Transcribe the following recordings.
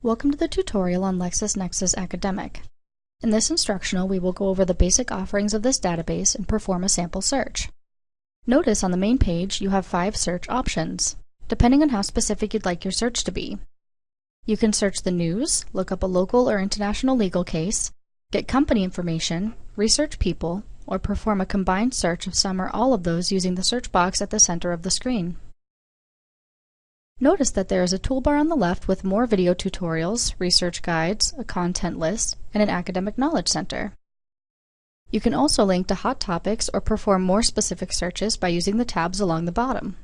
Welcome to the tutorial on LexisNexis Academic. In this instructional, we will go over the basic offerings of this database and perform a sample search. Notice on the main page you have five search options, depending on how specific you'd like your search to be. You can search the news, look up a local or international legal case, get company information, research people, or perform a combined search of some or all of those using the search box at the center of the screen. Notice that there is a toolbar on the left with more video tutorials, research guides, a content list, and an academic knowledge center. You can also link to hot topics or perform more specific searches by using the tabs along the bottom.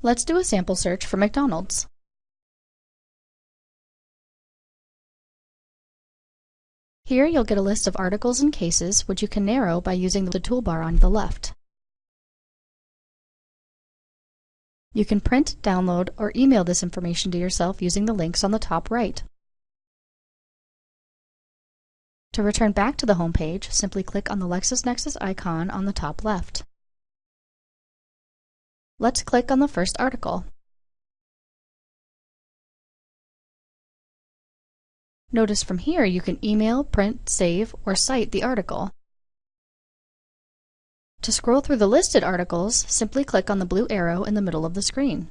Let's do a sample search for McDonald's. Here you'll get a list of articles and cases which you can narrow by using the toolbar on the left. You can print, download, or email this information to yourself using the links on the top right. To return back to the home page, simply click on the LexisNexis icon on the top left. Let's click on the first article. Notice from here you can email, print, save, or cite the article. To scroll through the listed articles, simply click on the blue arrow in the middle of the screen.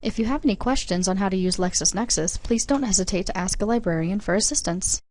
If you have any questions on how to use LexisNexis, please don't hesitate to ask a librarian for assistance.